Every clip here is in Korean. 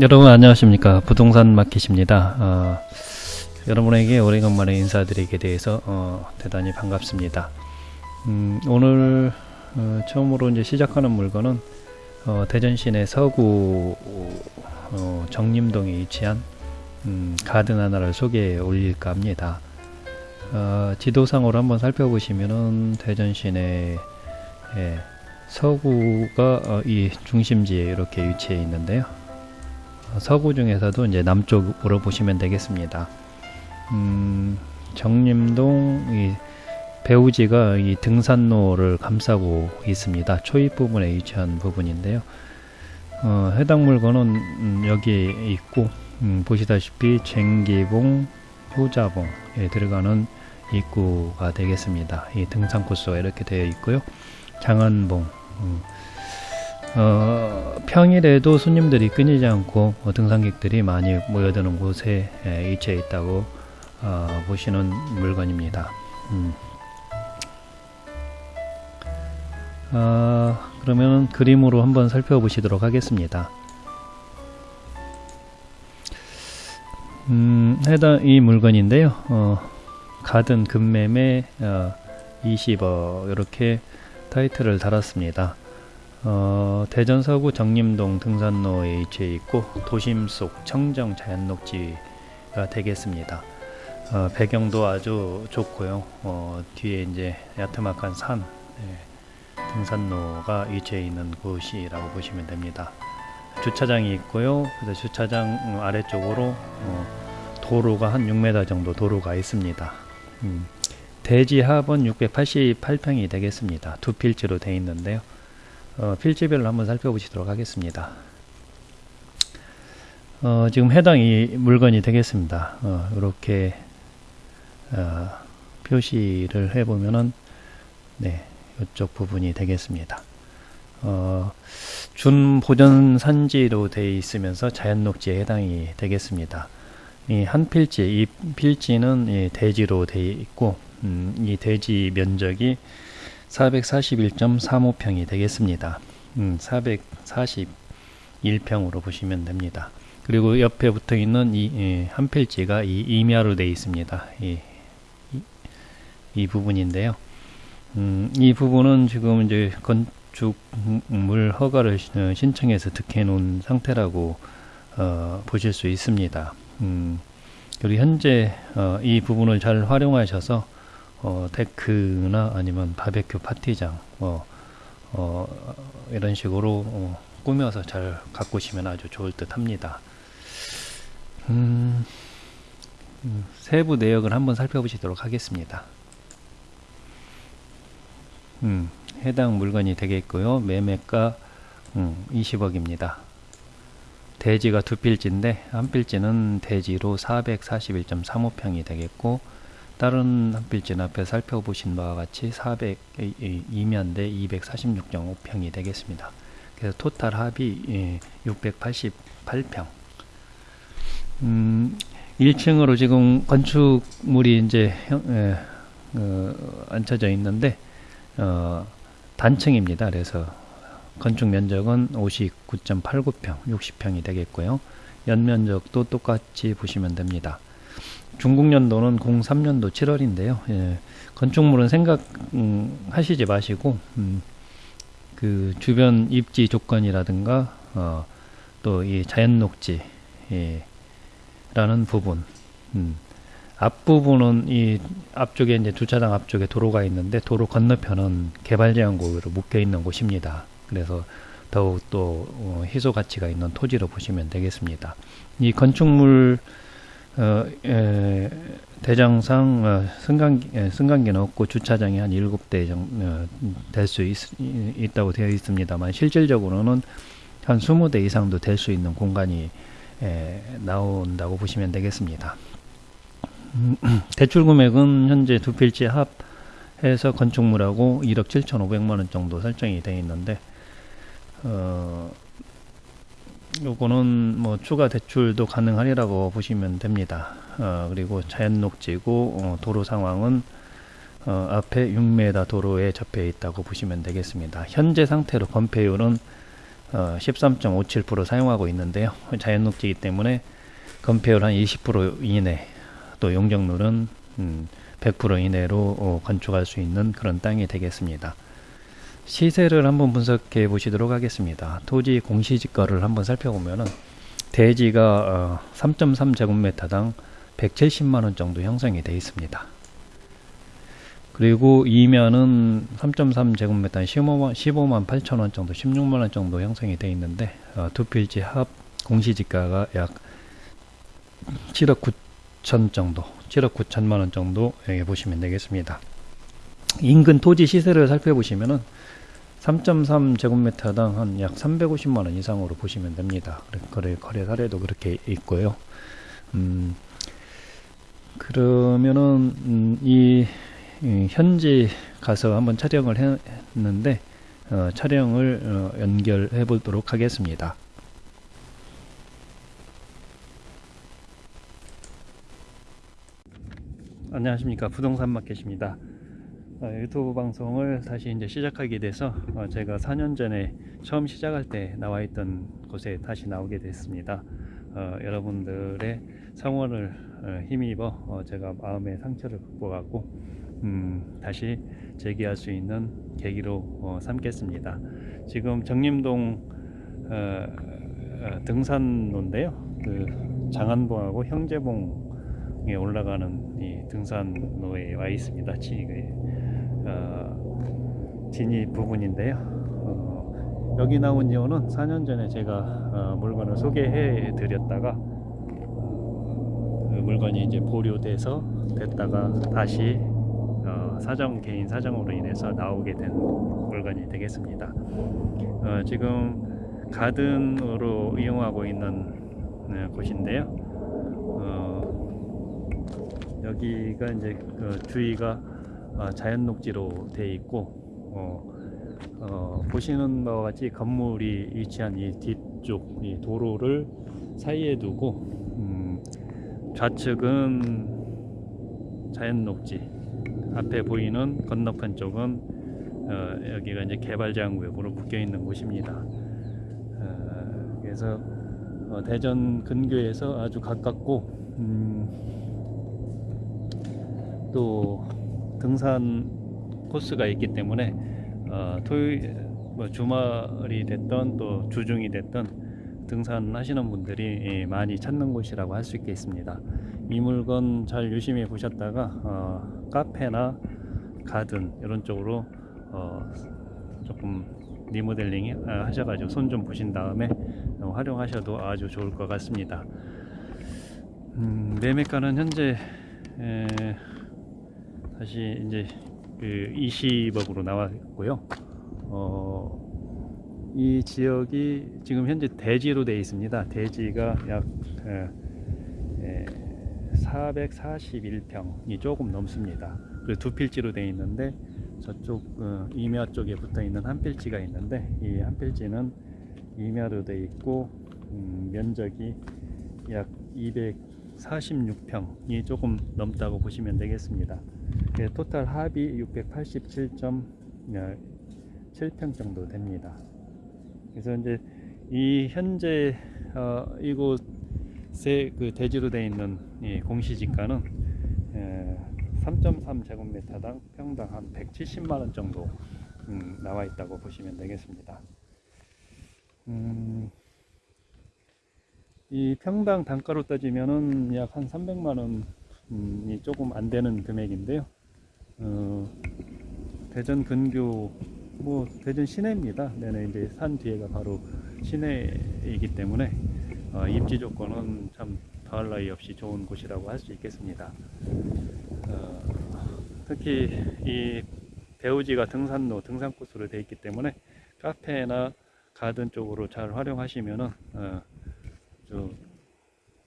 여러분 안녕하십니까? 부동산 마켓입니다. 어, 여러분에게 오래간만에 인사드리게 돼서 어, 대단히 반갑습니다. 음, 오늘 어, 처음으로 이제 시작하는 물건은 어, 대전 시내 서구 어, 정림동에 위치한 음, 가든 하나를 소개해 올릴까 합니다. 어, 지도상으로 한번 살펴보시면은 대전 시내 예, 서구가 어, 이 중심지에 이렇게 위치해 있는데요 서구 중에서도 이제 남쪽으로 보시면 되겠습니다. 음, 정림동 이 배우지가 이 등산로를 감싸고 있습니다. 초입 부분에 위치한 부분인데요. 어, 해당 물건은 음, 여기에 있고 음, 보시다시피 쟁기봉, 효자봉에 들어가는 입구가 되겠습니다. 이 등산 코스가 이렇게 되어 있고요. 장안봉 음, 어, 평일에도 손님들이 끊이지 않고 어, 등산객들이 많이 모여드는 곳에 에, 위치해 있다고 어, 보시는 물건입니다. 음. 어, 그러면 그림으로 한번 살펴보시도록 하겠습니다. 음, 해당 이 물건인데요. 어, 가든 금매매 어, 20억 이렇게 타이틀을 달았습니다. 어, 대전 서구 정림동 등산로에 위치해 있고 도심 속 청정 자연녹지가 되겠습니다. 어, 배경도 아주 좋고요. 어, 뒤에 이제 야트막한 산 네, 등산로가 위치해 있는 곳이라고 보시면 됩니다. 주차장이 있고요. 그래서 주차장 아래쪽으로 어, 도로가 한 6m 정도 도로가 있습니다. 음, 대지 합은 688평이 되겠습니다. 두 필지로 되어 있는데요. 어, 필지별로 한번 살펴보시도록 하겠습니다. 어, 지금 해당 이 물건이 되겠습니다. 어, 이렇게 어, 표시를 해보면은 네, 이쪽 부분이 되겠습니다. 어, 준 보전 산지로 되어 있으면서 자연 녹지에 해당이 되겠습니다. 이 한 필지, 이 필지는 이 대지로 되어 있고 음, 이 대지 면적이 441.35평이 되겠습니다. 음, 441평으로 보시면 됩니다. 그리고 옆에 붙어 있는 이한 필지가 이 임야로 되어 있습니다. 이, 이, 이 부분인데요. 음, 이 부분은 지금 이제 건축물 허가를 신청해서 득해 놓은 상태라고 어, 보실 수 있습니다. 음, 그리고 현재 어, 이 부분을 잘 활용하셔서 어, 데크나 아니면 바베큐 파티장 뭐 어, 이런 식으로 어, 꾸며서 잘 가꾸시면 아주 좋을 듯 합니다. 음, 음, 세부 내역을 한번 살펴보시도록 하겠습니다. 음, 해당 물건이 되겠고요. 매매가 음, 20억입니다. 대지가 두 필지인데 한 필지는 대지로 441.35평이 되겠고 다른 한 필지는 앞에 살펴보신 바와 같이 400 이면대 246.5평이 되겠습니다. 그래서 토탈 합이 688평. 음, 1층으로 지금 건축물이 이제 형, 에, 어, 앉혀져 있는데 어, 단층입니다. 그래서 건축 면적은 59.89평, 60평이 되겠고요. 연면적도 똑같이 보시면 됩니다. 중국 연도는 03년도 7월인데요. 예, 건축물은 생각하시지 음, 마시고 음, 그 주변 입지 조건이라든가 어, 또 이 자연 녹지 예, 라는 부분 음, 앞부분은 이 앞쪽에 이제 주차장 앞쪽에 도로가 있는데 도로 건너편은 개발 제한 구역으로 묶여 있는 곳입니다. 그래서 더욱 또 어, 희소 가치가 있는 토지로 보시면 되겠습니다. 이 건축물 어, 에, 대장상 어, 승강기, 에, 승강기는 없고 주차장이 한 7대 어, 될수 있다고 되어 있습니다만 실질적으로는 한 20대 이상도 될 수 있는 공간이 에, 나온다고 보시면 되겠습니다. 음, 대출 금액은 현재 두 필지 합해서 건축물하고 1억 7,500만원 정도 설정이 되어 있는데 어, 요거는 뭐 추가 대출도 가능하리라고 보시면 됩니다. 어, 그리고 자연 녹지고 어, 도로 상황은 어, 앞에 6m 도로에 접해 있다고 보시면 되겠습니다. 현재 상태로 건폐율은 어, 13.57% 사용하고 있는데요. 자연 녹지이기 때문에 건폐율 한 20% 이내 또 용적률은 음, 100% 이내로 어, 건축할 수 있는 그런 땅이 되겠습니다. 시세를 한번 분석해 보시도록 하겠습니다. 토지 공시지가를 한번 살펴보면은 대지가 어, 3.3제곱미터당 170만 원 정도 형성이 되어 있습니다. 그리고 이면은 3.3제곱미터 15만, 15만 8천 원 정도, 16만 원 정도 형성이 되어 있는데 어, 두 필지 합 공시지가가 약 7억 9천 정도, 7억 9천만 원 정도 예, 보시면 되겠습니다. 인근 토지 시세를 살펴보시면은 3.3 제곱미터당 한 약 350만 원 이상으로 보시면 됩니다. 거래 거래 사례도 그렇게 있고요. 음, 그러면은 음, 이, 이 현지 가서 한번 촬영을 했는데 어, 촬영을 어, 연결해 보도록 하겠습니다. 안녕하십니까 부동산 마켓입니다. 어, 유튜브 방송을 다시 이제 시작하게 돼서 어, 제가 4년 전에 처음 시작할 때 나와 있던 곳에 다시 나오게 됐습니다. 어, 여러분들의 성원을 어, 힘입어 어, 제가 마음의 상처를 극복하고 음, 다시 재기할 수 있는 계기로 어, 삼겠습니다. 지금 정림동 등산로인데요. 그 장안봉하고 형제봉에 올라가는 이 등산로에 와 있습니다. 지, 그, 어, 진입 부분인데요. 어, 여기 나온 이유는 4년 전에 제가 어, 물건을 소개해 드렸다가 그 물건이 이제 보류돼서 됐다가 다시 어, 사정 개인 사정으로 인해서 나오게 된 물건이 되겠습니다. 어, 지금 가든으로 이용하고 있는 네, 곳인데요. 어, 여기가 이제 그 주위가 어, 자연 녹지로 되어 있고 어, 어, 보시는 바와 같이 건물이 위치한 이 뒤쪽 이 도로를 사이에 두고 음, 좌측은 자연 녹지 앞에 보이는 건너편 쪽은 어, 여기가 이제 개발제한 구역으로 묶여 있는 곳입니다. 어, 그래서 어, 대전 근교에서 아주 가깝고 음, 또 등산 코스가 있기 때문에 어, 토요일 뭐 주말이 됐던 또 주중이 됐던 등산하시는 분들이 예, 많이 찾는 곳이라고 할 수 있겠습니다. 이 물건 잘 유심히 보셨다가 어, 카페나 가든 이런 쪽으로 어, 조금 리모델링 아, 하셔가지고 손 좀 보신 다음에 어, 활용하셔도 아주 좋을 것 같습니다. 음, 매매가는 현재 에, 다시 이제 그 20억으로 나왔고요. 어, 이 지역이 지금 현재 대지로 되어 있습니다. 대지가 약 에, 에, 441평이 조금 넘습니다. 그리고 두 필지로 되어 있는데 저쪽 어, 이며 쪽에 붙어 있는 한 필지가 있는데 이 한 필지는 이며로 되어 있고 음, 면적이 약 246평이 조금 넘다고 보시면 되겠습니다. 그 토탈 합이 687.7평 정도 됩니다. 그래서 이제 이 현재 어, 이곳에 그 대지로 되어 있는 이 공시지가는 3.3 제곱미터당 평당 한 170만 원 정도 음, 나와 있다고 보시면 되겠습니다. 음, 이 평당 단가로 따지면은 약 한 300만 원 이 조금 안 되는 금액인데요. 어, 대전 근교 뭐 대전 시내입니다. 네네 이제 산 뒤에가 바로 시내이기 때문에 어, 입지 조건은 참 더할 나위 없이 좋은 곳이라고 할 수 있겠습니다. 어, 특히 이 대우지가 등산로, 등산 코스로 되어 있기 때문에 카페나 가든 쪽으로 잘 활용하시면은 어,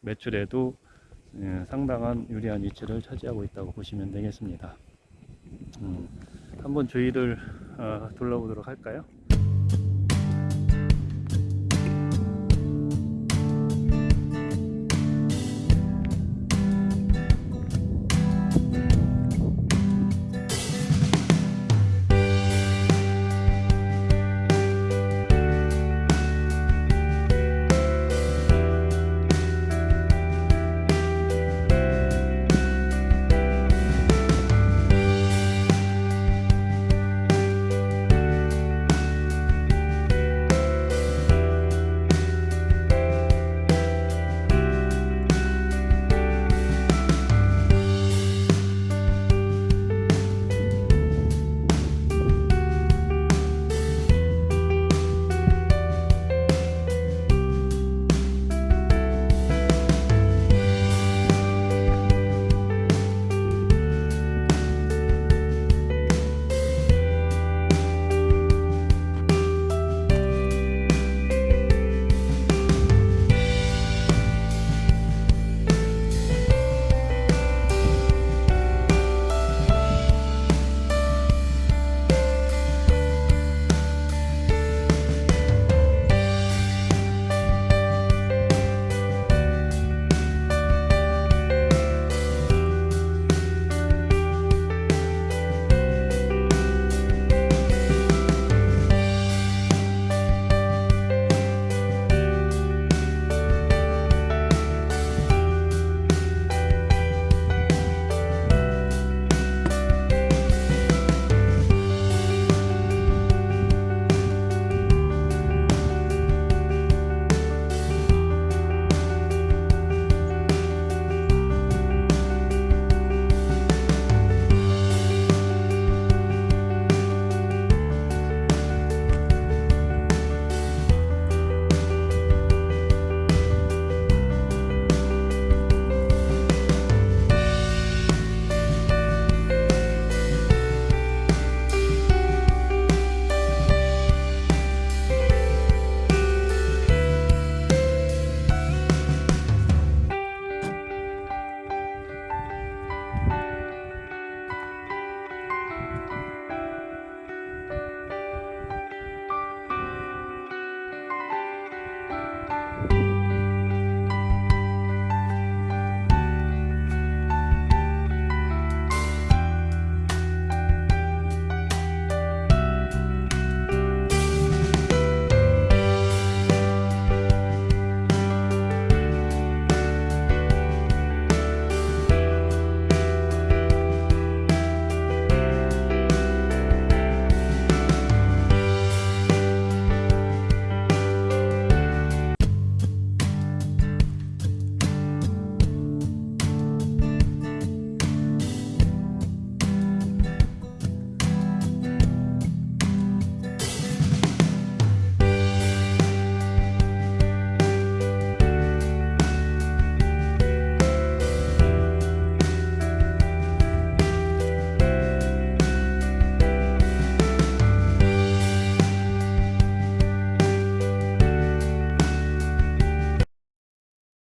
매출에도 예, 상당한 유리한 위치를 차지하고 있다고 보시면 되겠습니다. 음, 한번 주위를 어, 둘러보도록 할까요?